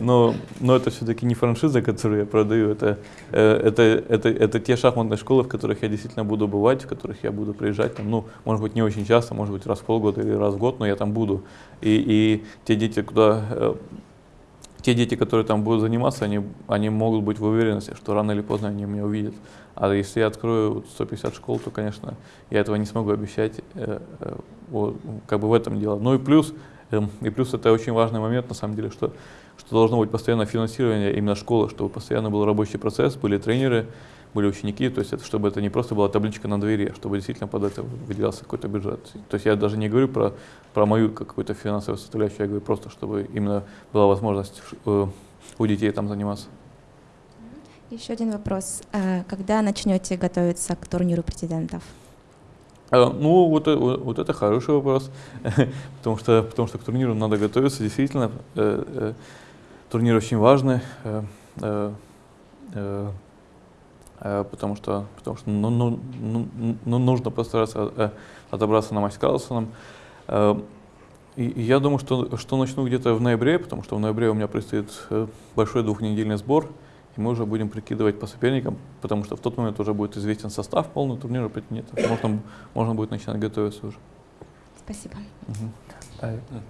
но, но это все-таки не франшиза, которую я продаю, это, э, это, это, это те шахматные школы, в которых я действительно буду бывать, в которых я буду приезжать, там, ну, может быть, не очень часто, может быть, раз в полгода или раз в год, но я там буду. И, и те дети, куда э, те дети, которые там будут заниматься, они, они могут быть в уверенности, что рано или поздно они меня увидят. А если я открою 150 школ, то, конечно, я этого не смогу обещать. Э, э, вот, как бы в этом дело. Ну и плюс, э, и плюс это очень важный момент, на самом деле, что, что должно быть постоянное финансирование именно школы, чтобы постоянно был рабочий процесс, были тренеры, были ученики, то есть это, чтобы это не просто была табличка на двери, а чтобы действительно под это выделялся какой-то бюджет. То есть я даже не говорю про, про мою какую-то финансовую составляющую, я говорю просто, чтобы именно была возможность э, у детей там заниматься. Еще один вопрос. Э, когда начнете готовиться к турниру президентов? Э, ну, вот, вот, вот это хороший вопрос, потому, что, потому что к турниру надо готовиться, действительно. Турнир очень важный. Э, потому что, потому что ну, ну, ну, ну, нужно постараться э, отобраться на матч с Карлсоном. Э, и я думаю, что, что начну где-то в ноябре, потому что в ноябре у меня предстоит большой двухнедельный сбор, и мы уже будем прикидывать по соперникам, потому что в тот момент уже будет известен состав полного турнира претендентов. Можно, можно будет начинать готовиться уже. Спасибо. Угу.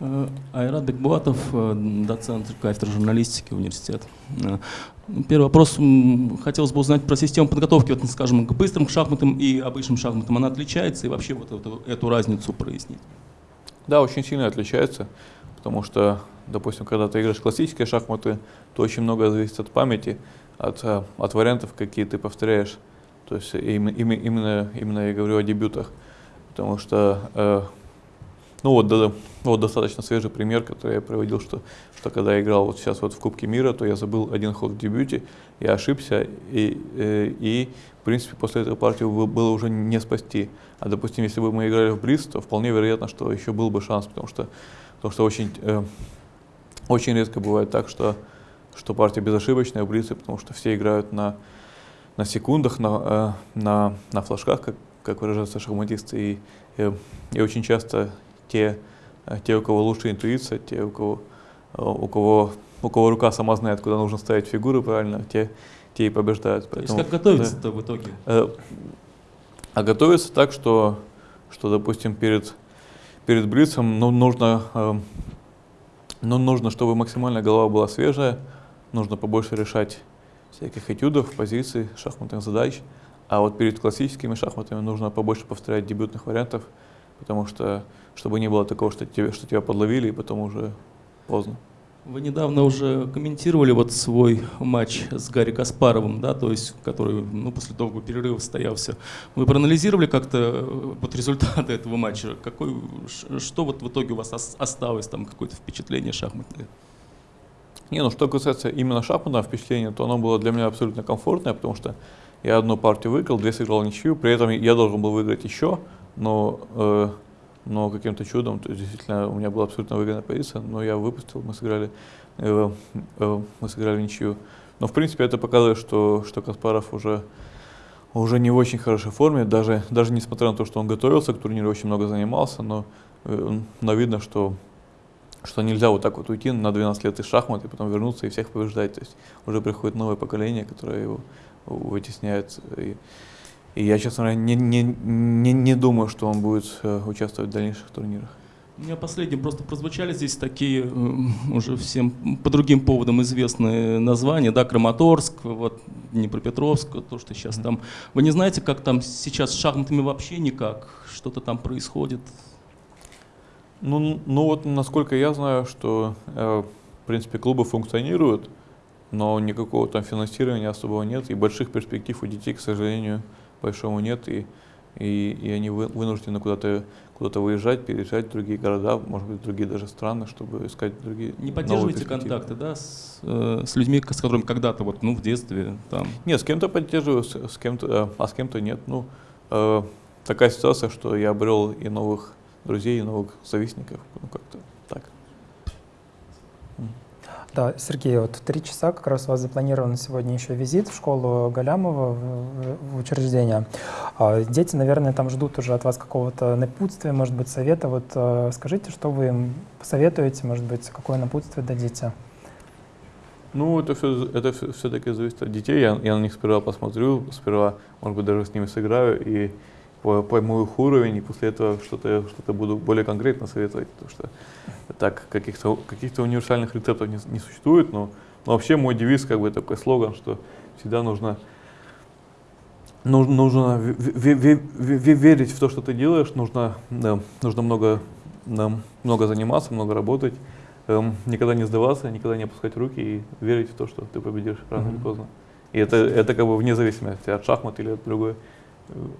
Э, Айрат Бекбуатов, э, доцент кафедры журналистики университета. Э, первый вопрос. Хотелось бы узнать про систему подготовки, вот, скажем, к быстрым шахматам и обычным шахматам. Она отличается и вообще вот эту, эту разницу прояснить? Да, очень сильно отличается, потому что, допустим, когда ты играешь классические шахматы, то очень много зависит от памяти, от, от вариантов, какие ты повторяешь. То есть именно, именно, именно я говорю о дебютах, потому что ну вот, да, вот достаточно свежий пример, который я приводил, что, что когда я играл вот сейчас вот в Кубке мира, то я забыл один ход в дебюте, я ошибся, и, э, и в принципе после этой партии было уже не спасти. А допустим, если бы мы играли в Бриз, то вполне вероятно, что еще был бы шанс, потому что, потому что очень, э, очень редко бывает так, что, что партия безошибочная в Бризе, потому что все играют на, на секундах, на, э, на, на флажках, как, как выражаются шахматисты, и, и, и очень часто те, э, те, у кого лучше интуиция, те, у кого, э, у кого, у кого рука сама знает, куда нужно ставить фигуры правильно, те, те и побеждают. Поэтому, То есть как готовиться-то да, в итоге? Э, а готовиться так, что, что допустим, перед, перед блицем ну, нужно, ну, нужно, чтобы максимально голова была свежая, нужно побольше решать всяких этюдов, позиций, шахматных задач. А вот перед классическими шахматами нужно побольше повторять дебютных вариантов, потому что чтобы не было такого, что, тебе, что тебя подловили, и потом уже поздно. Вы недавно уже комментировали вот свой матч с Гарри Каспаровым, да, то есть, который ну, после долгого перерыва состоялся. Вы проанализировали как-то э, вот результаты этого матча? Какой, что вот в итоге у вас осталось, там какое-то впечатление шахматное? Не, ну что касается именно шахматного впечатления, то оно было для меня абсолютно комфортное, потому что я одну партию выиграл, две сыграл ничью, при этом я должен был выиграть еще, но э, но каким-то чудом, то есть действительно у меня была абсолютно выгодная позиция, но я выпустил, мы сыграли, э, э, мы сыграли ничью. Но в принципе это показывает, что, что Каспаров уже, уже не в очень хорошей форме, даже, даже несмотря на то, что он готовился к турниру, очень много занимался, но, э, но видно, что, что нельзя вот так вот уйти на 12 лет из шахмат и потом вернуться и всех побеждать. То есть уже приходит новое поколение, которое его вытесняет. И, и я, честно говоря, не, не, не, не думаю, что он будет э, участвовать в дальнейших турнирах. У меня последним просто прозвучали здесь такие э, уже всем по другим поводам известные названия, да, Краматорск, вот Днепропетровск, то, что сейчас там. Вы не знаете, как там сейчас с шахматами вообще никак, что-то там происходит? Ну, ну вот, насколько я знаю, что, э, в принципе, клубы функционируют, но никакого там финансирования особого нет, и больших перспектив у детей, к сожалению, большому нет, и, и, и они вынуждены куда-то куда-то выезжать, переезжать в другие города, может быть, в другие даже страны, чтобы искать другие Не поддерживаете контакты, да, с, э, с людьми, с которыми когда-то, вот, ну, в детстве там? Нет, с кем-то поддерживаю, с, с кем-то, э, а с кем-то нет. Ну, э, такая ситуация, что я обрел и новых друзей, и новых завистников, ну, как-то так. Да, Сергей, вот в три часа как раз у вас запланирован сегодня еще визит в школу Галямова в, в учреждение. А, дети, наверное, там ждут уже от вас какого-то напутствия, может быть, совета. Вот э, скажите, что вы им посоветуете, может быть, какое напутствие дадите? Ну, это все, это все-таки зависит от детей. Я, я на них сперва посмотрю, сперва, может быть, даже с ними сыграю и пойму их уровень, и после этого что-то что буду более конкретно советовать, потому что так каких-то каких универсальных рецептов не, не существует, но, но вообще мой девиз, как бы такой слоган, что всегда нужно, нужно, нужно верить в то, что ты делаешь, нужно, да, нужно много, да, много заниматься, много работать, эм, никогда не сдаваться, никогда не опускать руки и верить в то, что ты победишь рано mm-hmm. или поздно. И это, это как бы вне зависимости от шахмат или от другой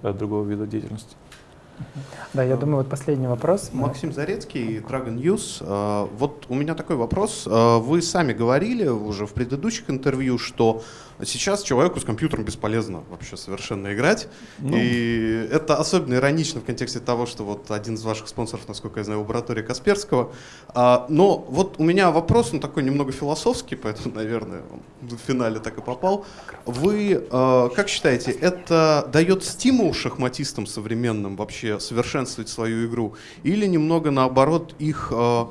от другого вида деятельности. Да, я думаю, вот последний вопрос. Максим Зарецкий, Dragon News. А, вот у меня такой вопрос. А, вы сами говорили уже в предыдущих интервью, что Сейчас человеку с компьютером бесполезно вообще совершенно играть. Ну. И это особенно иронично в контексте того, что вот один из ваших спонсоров, насколько я знаю, лаборатория Касперского. А, но вот у меня вопрос, он такой немного философский, поэтому, наверное, в финале так и попал. Вы а, как считаете, это дает стимул шахматистам современным вообще совершенствовать свою игру? Или немного наоборот их а,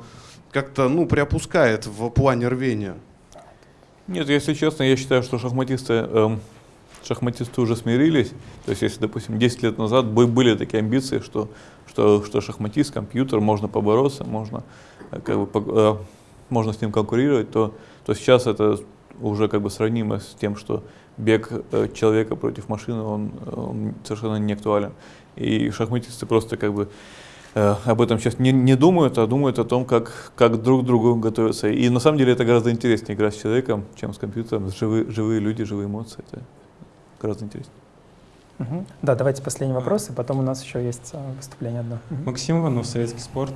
как-то ну, приопускает в плане рвения? Нет, если честно, я считаю, что шахматисты, эм, шахматисты уже смирились. То есть, если, допустим, 10 лет назад были такие амбиции, что, что, что шахматист, компьютер, можно побороться, можно, э, как бы, э, можно с ним конкурировать, то, то сейчас это уже как бы сравнимо с тем, что бег э, человека против машины, он, он совершенно не актуален. И шахматисты просто как бы об этом сейчас не, не думают, а думают о том, как, как друг к другу готовиться. И на самом деле это гораздо интереснее играть с человеком, чем с компьютером. Живые, живые люди, живые эмоции. Это гораздо интереснее. Угу. Да, давайте последний вопрос, и потом у нас еще есть э, выступление одно. Максим Иванов, Советский спорт.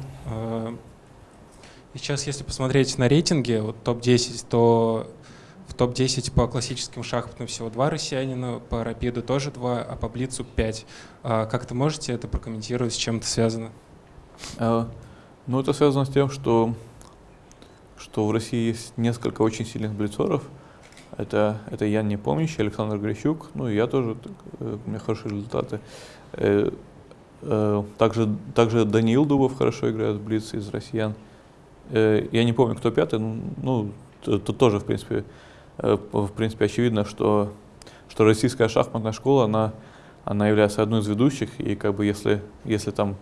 И сейчас, если посмотреть на рейтинги, вот топ-10, то в топ-10 по классическим шахматам всего два россиянина, по рапиду тоже два, а по блицу пять. А как-то можете это прокомментировать, с чем это связано? А, ну, это связано с тем, что, что в России есть несколько очень сильных блицоров. Это, это Ян Непомнящий, Александр Грищук, ну и я тоже, э, у меня хорошие результаты. Э, э, также, также Даниил Дубов хорошо играет в блиц из россиян. Я не помню, кто пятый, ну, тут тоже, в принципе, Э, в принципе, очевидно, что, что российская шахматная школа, она, она является одной из ведущих, и как бы если, если там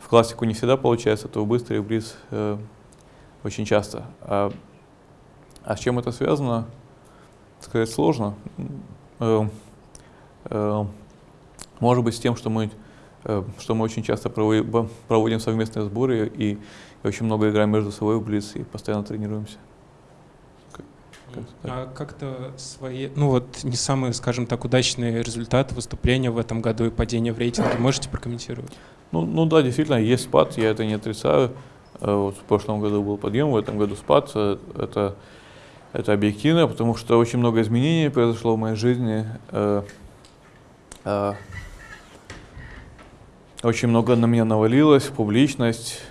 в классику не всегда получается, то быстрый близ э, очень часто. А, а с чем это связано, сказать сложно. Э, э, может быть, с тем, что мы, э, что мы очень часто проводим, проводим совместные сборы и, и очень много играем между собой в близ и постоянно тренируемся. А как-то свои, ну вот не самые, скажем так, удачные результаты выступления в этом году и падение в рейтинге можете прокомментировать? Ну, ну да, действительно, есть спад, я это не отрицаю. Э, вот в прошлом году был подъем, в этом году спад. Э, это, это объективно, потому что очень много изменений произошло в моей жизни. Э, очень много на меня навалилось, публичность,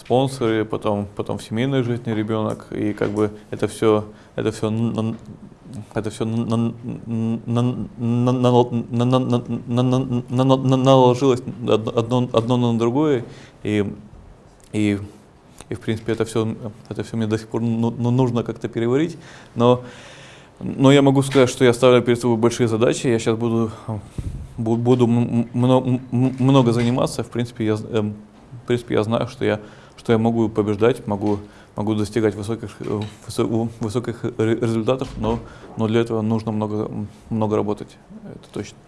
спонсоры, потом, потом в семейной жизни ребенок, и как бы это все, это все, это все наложилось одно, одно на другое, и, и, и в принципе это все, это все мне до сих пор нужно как-то переварить, но но я могу сказать, что я ставлю перед собой большие задачи. Я сейчас буду, буду много, много заниматься. В принципе, я, в принципе, я знаю, что я что я могу побеждать, могу, могу достигать высоких, э, высоких результатов, но, но для этого нужно много, много работать, это точно.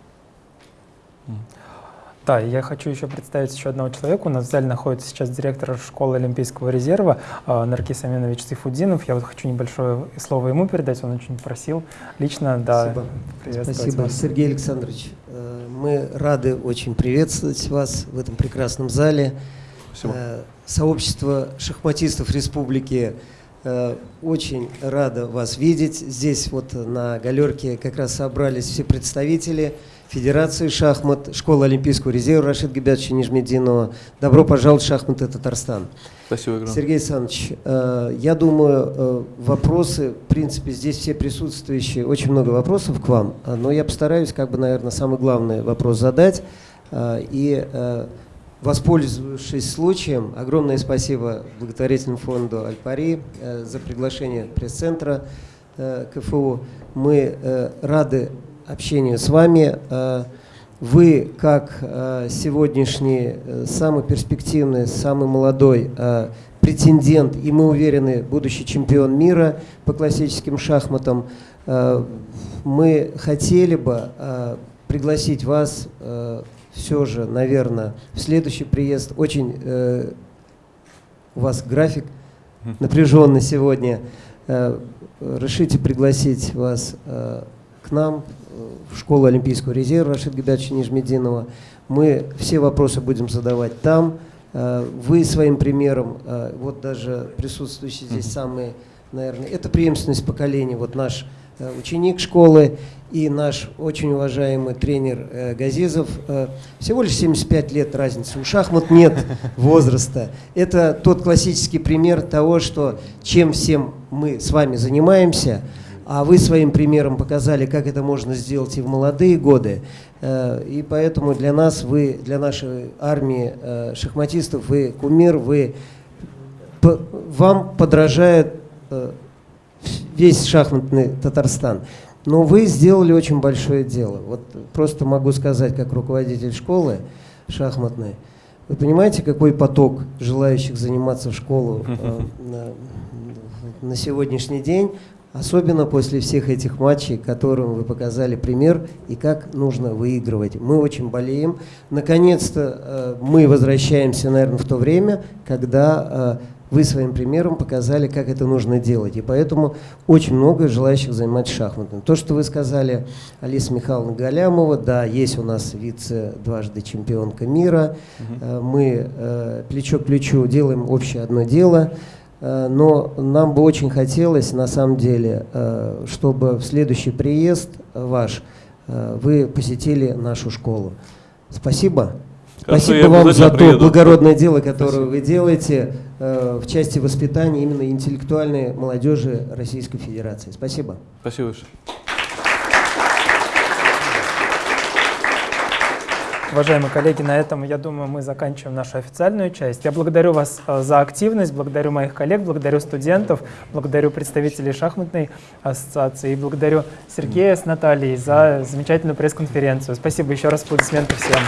Да, я хочу еще представить еще одного человека. У нас в зале находится сейчас директор школы Олимпийского резерва э, Наркис Аминович Сайфудинов. Я вот хочу небольшое слово ему передать, он очень просил лично. Да, Спасибо. Спасибо, вас. Сергей Александрович. Э, мы рады очень приветствовать вас в этом прекрасном зале. Спасибо. Э, сообщество шахматистов республики э, очень рада вас видеть. Здесь вот на галерке как раз собрались все представители Федерации шахмат, Школы Олимпийского резерва Рашид Габятовича Нижмединова. Добро пожаловать в шахматы Татарстан. Спасибо, Игорь. Сергей Александрович, э, я думаю, вопросы, в принципе, здесь все присутствующие, очень много вопросов к вам, но я постараюсь, как бы, наверное, самый главный вопрос задать. И Воспользовавшись случаем, огромное спасибо благотворительному фонду «Альпари» э, за приглашение пресс-центра э, КФУ. Мы э, рады общению с вами. Вы, как сегодняшний самый перспективный, самый молодой претендент, и мы уверены, будущий чемпион мира по классическим шахматам, мы хотели бы пригласить вас все же, наверное, в следующий приезд очень э, у вас график напряженный сегодня. Э, решите пригласить вас э, к нам э, в школу Олимпийского резерва Рашид Габятовича Нижмединова. Мы все вопросы будем задавать там. Э, вы своим примером, э, вот даже присутствующие здесь самые, наверное, это преемственность поколений. Вот наш Э, ученик школы и наш очень уважаемый тренер э, Газизов. Э, всего лишь 75 лет разницы. У шахмат нет возраста. Это тот классический пример того, что чем всем мы с вами занимаемся, а вы своим примером показали, как это можно сделать и в молодые годы. И поэтому для нас, вы, для нашей армии шахматистов, вы кумир, вы, вам подражает весь шахматный Татарстан. Но вы сделали очень большое дело. Вот просто могу сказать, как руководитель школы шахматной, вы понимаете, какой поток желающих заниматься в школу э, на, на сегодняшний день, особенно после всех этих матчей, которым вы показали пример и как нужно выигрывать. Мы очень болеем. Наконец-то э, мы возвращаемся, наверное, в то время, когда э, вы своим примером показали, как это нужно делать. И поэтому очень много желающих заниматься шахматом. То, что вы сказали, Алиса Михайловна Галямова, да, есть у нас вице дважды чемпионка мира. Угу. Мы э, плечо к плечу делаем общее одно дело. Э, но нам бы очень хотелось, на самом деле, чтобы в следующий приезд ваш вы посетили нашу школу. Спасибо. Спасибо вам за то благородное дело, которое Спасибо. вы делаете э, в части воспитания именно интеллектуальной молодежи Российской Федерации. Спасибо. Спасибо большое. Уважаемые коллеги, на этом, я думаю, мы заканчиваем нашу официальную часть. Я благодарю вас э, за активность, благодарю моих коллег, благодарю студентов, благодарю представителей шахматной ассоциации и благодарю Сергея с Натальей за замечательную пресс-конференцию. Спасибо еще раз, аплодисменты всем.